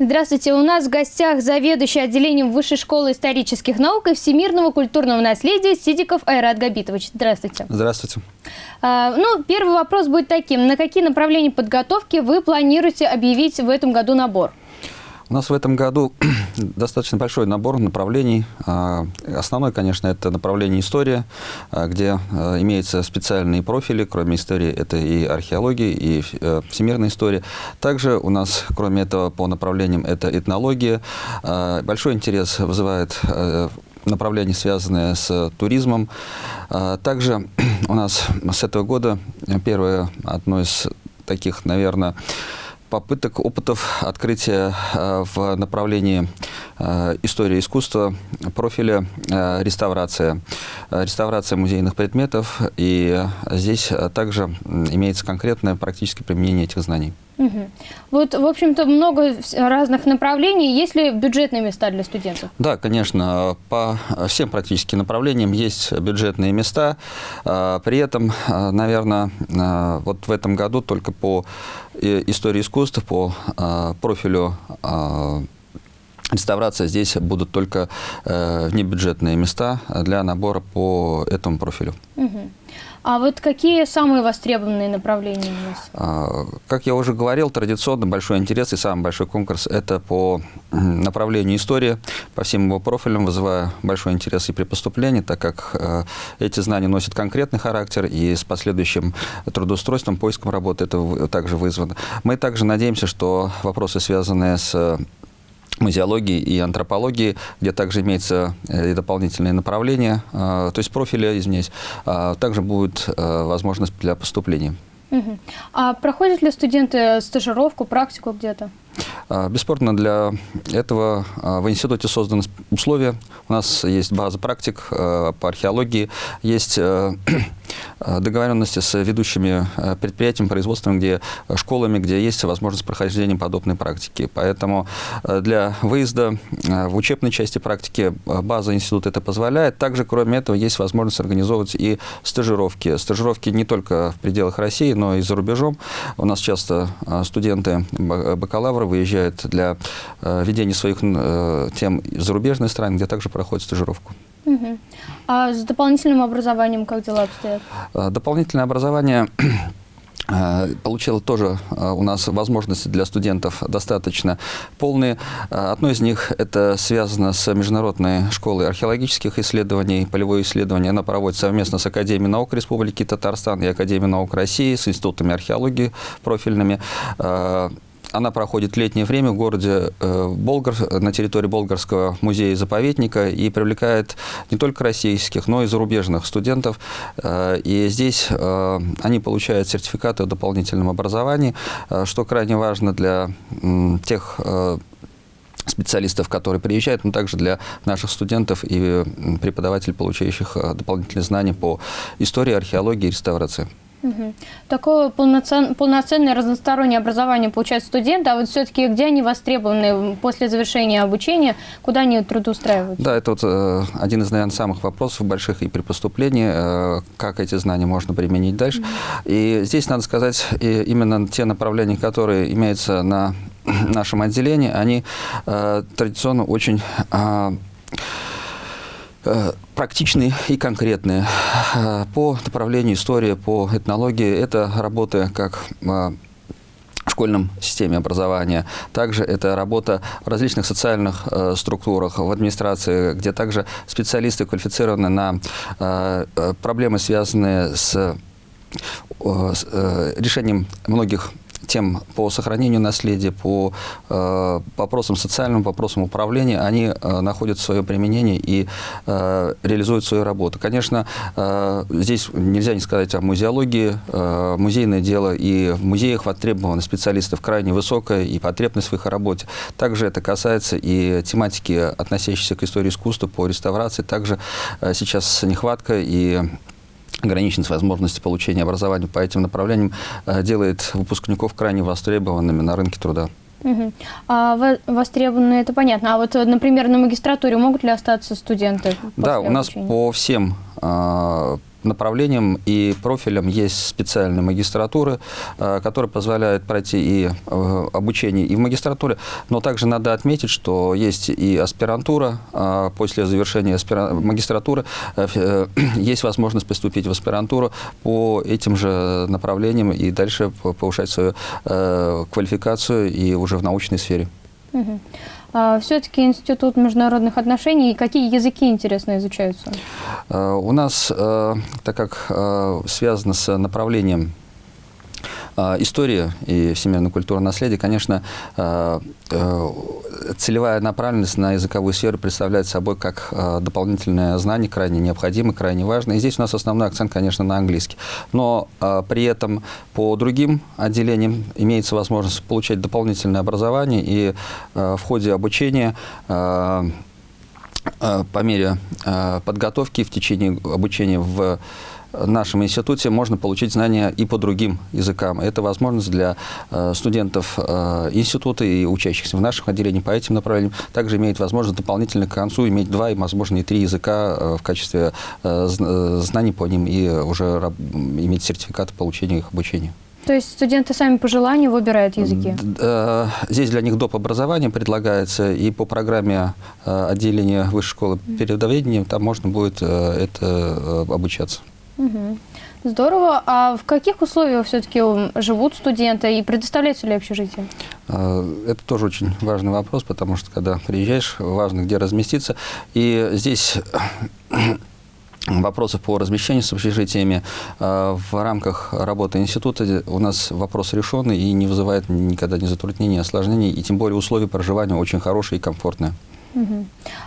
Здравствуйте, у нас в гостях заведующий отделением Высшей школы исторических наук и всемирного культурного наследия Сидиков Айрат Габитович. Здравствуйте. Здравствуйте. А, ну, первый вопрос будет таким. На какие направления подготовки вы планируете объявить в этом году набор? У нас в этом году достаточно большой набор направлений. А, основной, конечно, это направление история, а, где а, имеются специальные профили. Кроме истории, это и археология, и э, всемирная история. Также у нас, кроме этого, по направлениям это этнология. Большой интерес вызывает э, направление, связанное с туризмом. Также у нас с этого года первое, одно из таких, наверное, попыток, опытов открытия э, в направлении э, истории искусства профиля э, реставрация. Реставрация музейных предметов. И здесь также имеется конкретное практическое применение этих знаний. Угу. Вот, в общем-то, много разных направлений. Есть ли бюджетные места для студентов? Да, конечно. По всем практически направлениям есть бюджетные места. При этом, наверное, вот в этом году только по истории искусств, по профилю реставрация здесь будут только э, внебюджетные места для набора по этому профилю. Угу. А вот какие самые востребованные направления у нас? А, как я уже говорил, традиционно большой интерес и самый большой конкурс – это по направлению истории, по всем его профилям, вызывая большой интерес и при поступлении, так как э, эти знания носят конкретный характер, и с последующим трудоустройством, поиском работы это также вызвано. Мы также надеемся, что вопросы, связанные с музеологии и антропологии, где также имеется э, и дополнительные направления, э, то есть профили, извиняюсь, а также будет э, возможность для поступления. Угу. А проходят ли студенты стажировку, практику где-то? А, бесспорно, для этого а, в институте созданы условия. У нас есть база практик а, по археологии, есть договоренности с ведущими предприятиями, производствами, где школами, где есть возможность прохождения подобной практики. Поэтому для выезда в учебной части практики база института это позволяет. Также, кроме этого, есть возможность организовывать и стажировки. Стажировки не только в пределах России, но и за рубежом. У нас часто студенты бакалавры выезжают для э, ведения своих э, тем в зарубежные страны, где также проходят стажировку. Угу. А с дополнительным образованием как дела обстоят? Э, дополнительное образование получила тоже у нас возможности для студентов достаточно полные. Одно из них это связано с Международной школой археологических исследований, полевое исследование. Она проводится совместно с Академией наук Республики Татарстан и Академией наук России, с институтами археологии профильными. Она проходит летнее время в городе э, Болгар, на территории Болгарского музея-заповедника и привлекает не только российских, но и зарубежных студентов. Э, и здесь э, они получают сертификаты о дополнительном образовании, что крайне важно для тех специалистов, которые приезжают, но также для наших студентов и преподавателей, получающих дополнительные знания по истории, археологии и реставрации. Угу. Такое полноцен, полноценное разностороннее образование получают студенты, а вот все-таки где они востребованы после завершения обучения, куда они трудоустраиваются? Да, это вот э, один из, наверное, самых вопросов больших и при поступлении, э, как эти знания можно применить дальше. Угу. И здесь надо сказать, и именно те направления, которые имеются на нашем отделении, они э, традиционно очень... Э, практичные и конкретные. Э, по направлению истории, по этнологии это работы как э, в школьном системе образования. Также это работа в различных социальных э, структурах, в администрации, где также специалисты квалифицированы на э, проблемы, связанные с, э, с э, решением многих тем по сохранению наследия, по э, вопросам социальным, вопросам управления, они э, находят свое применение и э, реализуют свою работу. Конечно, э, здесь нельзя не сказать о музеологии. Э, музейное дело и в музеях востребованы специалистов крайне высокая и потребность в их работе. Также это касается и тематики, относящейся к истории искусства, по реставрации. Также э, сейчас нехватка и ограниченность возможности получения образования по этим направлениям э, делает выпускников крайне востребованными на рынке труда. Угу. А востребованные, это понятно. А вот, например, на магистратуре могут ли остаться студенты? Да, у нас по всем направлениям и профилям есть специальные магистратуры, э, которые позволяют пройти и э, обучение и в магистратуре, но также надо отметить, что есть и аспирантура, э, после завершения магистратуры есть возможность поступить в аспирантуру по этим же направлениям и дальше повышать свою квалификацию и уже в научной сфере. Угу. А, Все-таки Институт международных отношений, какие языки интересно изучаются? У нас, так как связано с направлением а, история и всемирно-культурное наследие, конечно, а, э, целевая направленность на языковую сферу представляет собой как а, дополнительное знание, крайне необходимое, крайне важное. И здесь у нас основной акцент, конечно, на английский. Но при этом по другим отделениям имеется возможность получать дополнительное образование, и в ходе обучения по мере подготовки в течение обучения в нашем институте можно получить знания и по другим языкам. Это возможность для э, студентов э, института и учащихся в наших отделениях по этим направлениям. Также имеет возможность дополнительно к концу иметь два и, возможно, и три языка э, в качестве знаний по ним и уже иметь сертификат получения их обучения. То есть студенты сами по желанию выбирают языки? Здесь для них доп. образование предлагается, и по программе отделения высшей школы передоведения там можно будет это обучаться. Угу. Здорово. А в каких условиях все-таки живут студенты и предоставляется ли общежитие? А, это тоже очень важный вопрос, потому что когда приезжаешь, важно где разместиться. И здесь вопросы по размещению с общежитиями а, в рамках работы института у нас вопрос решенный и не вызывает никогда ни затруднений, ни осложнений, и тем более условия проживания очень хорошие и комфортные.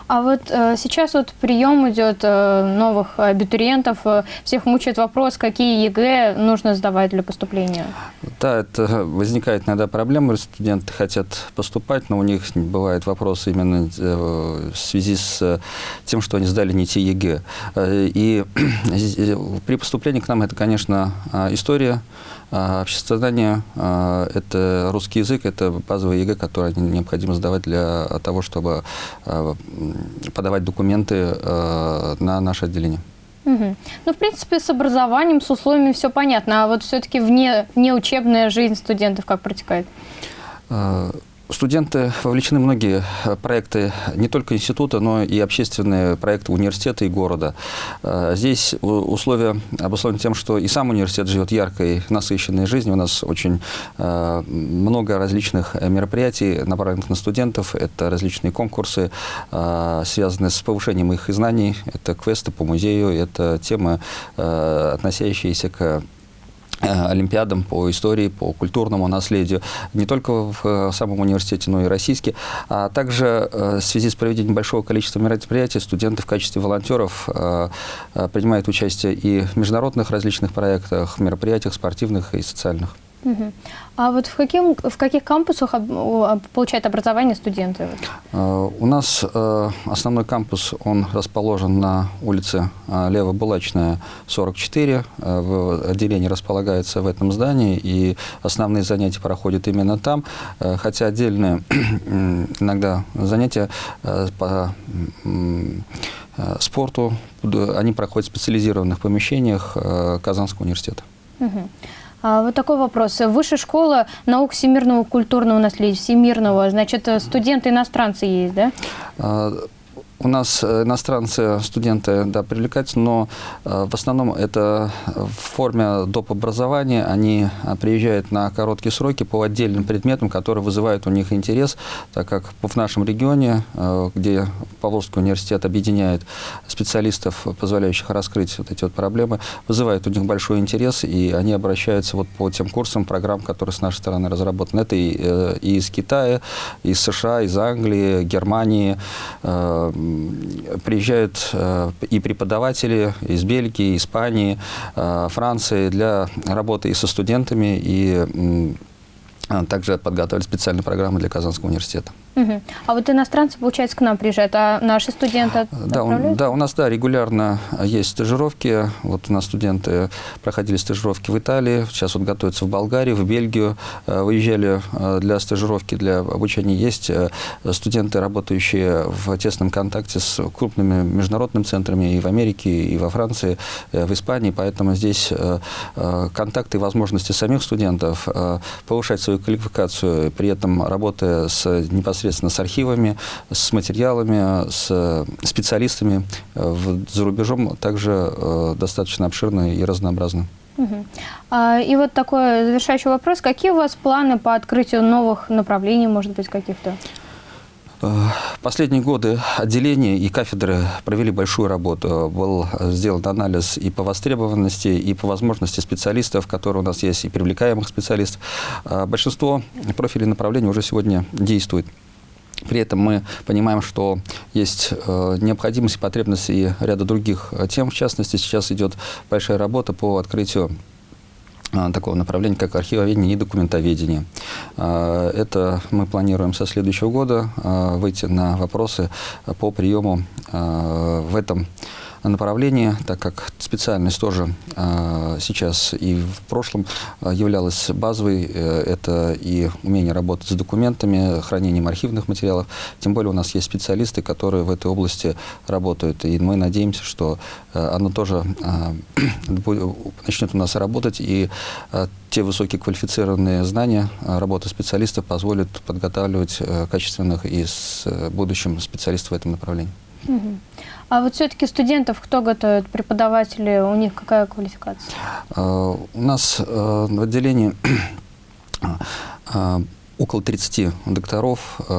А вот э, сейчас вот прием идет э, новых абитуриентов, э, всех мучает вопрос, какие ЕГЭ нужно сдавать для поступления. Да, это возникает иногда проблема, студенты хотят поступать, но у них бывают вопросы именно э, в связи с э, тем, что они сдали не те ЕГЭ. Э, и при поступлении к нам это, конечно, история, обществознание это русский язык, это базовый ЕГЭ, который необходимо сдавать для того, чтобы подавать документы на наше отделение. Угу. Ну, в принципе, с образованием, с условиями все понятно. А вот все-таки вне, внеучебная жизнь студентов как протекает? Студенты вовлечены в многие э, проекты не только института, но и общественные проекты университета и города. Э, здесь условия обусловлены тем, что и сам университет живет яркой, насыщенной жизнью. У нас очень э, много различных мероприятий, направленных на студентов. Это различные конкурсы, связанные с повышением их знаний. Это квесты по музею, это темы, относящиеся к олимпиадам по истории, по культурному наследию, не только в э, самом университете, но и российские. А также э, в связи с проведением большого количества мероприятий студенты в качестве волонтеров принимают участие и в международных различных проектах, мероприятиях спортивных и социальных. А вот в, каким, в каких кампусах получают образование студенты? Э, у нас э, основной кампус, он расположен на улице э, Лево-Булачная, 44. В отделении располагается в этом здании, и основные занятия проходят именно там, хотя отдельные иногда занятия по спорту, они проходят в специализированных помещениях Казанского университета. Угу. А, вот такой вопрос. Высшая школа наук всемирного культурного наследия, всемирного, значит, студенты иностранцы есть, да? У нас э, иностранцы, студенты, да, привлекаются, но э, в основном это в форме доп. образования. Они э, приезжают на короткие сроки по отдельным предметам, которые вызывают у них интерес, так как в нашем регионе, где Павловский университет объединяет специалистов, позволяющих раскрыть вот эти вот проблемы, вызывает у них большой интерес, и они обращаются вот по тем курсам, программ, которые с нашей стороны разработаны. Это и, и из Китая, из США, из Англии, Германии, приезжают э, и преподаватели из Бельгии, Испании, э, Франции для работы и со студентами, и также подготовили специальные программы для Казанского университета. Мгм. А вот иностранцы, получается, к нам приезжают, а наши студенты Да, у, да, у нас да, регулярно есть стажировки. Вот у нас студенты проходили стажировки в Италии, сейчас вот готовятся в Болгарии, в Бельгию, э, выезжали э, для стажировки, для обучения. Есть э, студенты, работающие в тесном контакте с крупными международными центрами и в Америке, и во Франции, э, в Испании, поэтому здесь э, контакты и возможности самих студентов повышать свою квалификацию, при этом работая с, непосредственно с архивами, с материалами, с специалистами э, в- за рубежом также э, достаточно обширны и разнообразны. Мгм. А, И вот такой завершающий вопрос. Какие у вас планы по открытию новых направлений, может быть, каких-то? Э, последние годы отделения и кафедры провели большую работу. Был сделан анализ и по востребованности, и по возможности специалистов, которые у нас есть, и привлекаемых специалистов. Э, Большинство профилей направлений уже сегодня действует. При этом мы понимаем, что есть э, необходимость и потребность и ряда других э, тем. В частности, сейчас идет большая работа по открытию а, такого направления, как архивоведение и документоведение. А, Это мы планируем со следующего года выйти на вопросы по приему в этом направлении, так как специальность тоже а, сейчас и в прошлом а, являлась базовой. Э, Это и умение работать с документами, хранением архивных материалов. Тем более у нас есть специалисты, которые в этой области работают. И мы надеемся, что э, оно тоже а, начнет у нас работать, и те высококвалифицированные знания а, работы специалистов позволят подготавливать э, качественных и с будущим специалистов в этом направлении. Мгм. А вот все-таки студентов кто готовит? Преподаватели, у них какая квалификация? А, У нас э, в отделении а, около 30 докторов, э,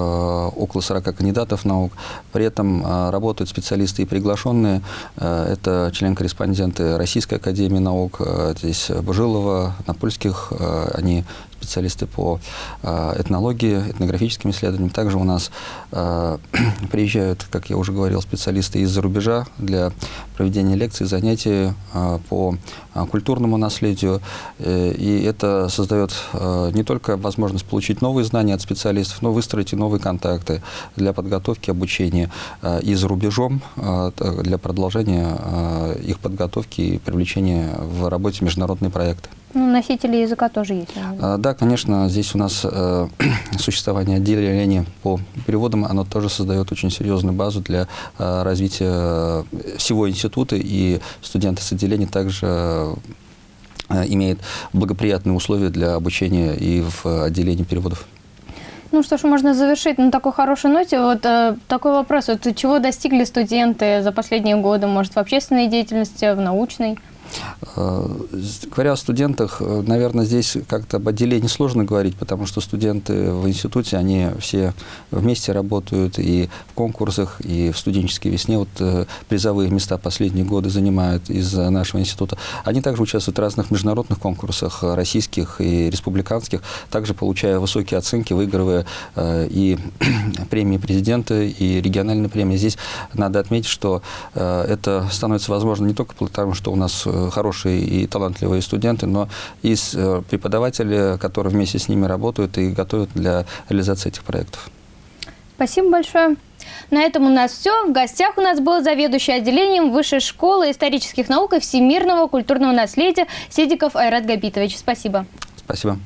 около 40 кандидатов наук. При этом э, работают специалисты и приглашенные. Э, Это член-корреспонденты Российской академии наук, э, здесь Божилова, Напольских, э, они специалисты по э, этнологии, этнографическим исследованиям. Также у нас э, приезжают, как я уже говорил, специалисты из-за рубежа для проведения лекций, занятий э, по культурному наследию. И это создает не только возможность получить новые знания от специалистов, но выстроить и новые контакты для подготовки обучения и за рубежом для продолжения их подготовки и привлечения в работе международные проекты. Ну, носители языка тоже есть. А, Да, конечно, здесь у нас э, существование отделения по переводам, оно тоже создает очень серьезную базу для э, развития э, всего института, и студенты с отделения также э, имеют благоприятные условия для обучения и в отделении переводов. Ну что ж, можно завершить на такой хорошей ноте. Вот э, такой вопрос. Вот чего достигли студенты за последние годы? Может, в общественной деятельности, в научной? Э, Говоря о студентах, э, наверное, здесь как-то об отделении сложно говорить, потому что студенты в институте, они все вместе работают и в конкурсах, и в студенческой весне. Вот э, призовые места последние годы занимают из нашего института. Они также участвуют в разных международных конкурсах, российских и республиканских, также получая высокие оценки, выигрывая и премии президента, и региональные премии. Здесь надо отметить, что это становится возможно не только потому, что у нас хорошие и талантливые студенты, но и с, э, преподаватели, которые вместе с ними работают и готовят для реализации этих проектов. Спасибо большое. На этом у нас все. В гостях у нас был заведующий отделением Высшей школы исторических наук и всемирного культурного наследия Седиков Айрат Габитович. Спасибо. Спасибо.